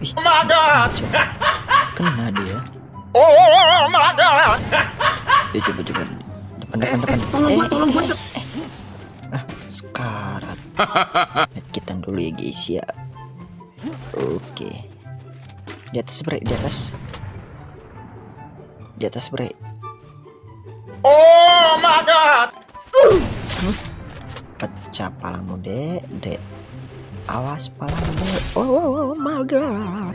Ih, oh my god. Kena dia. Oh my god. Ya coba coba. Depan depan depan. Tolong gua, Eh, tolong gua. eh, eh. Ah, sekarat. Medkitan dulu ya guys ya. Oke. Di atas bre, di atas. Di atas bre. Oh my god. Pecah palamu dek, dek. Awas palamu dek. Oh, oh, oh my god.